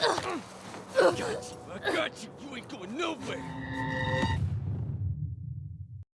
I got you. I got you. You ain't going nowhere.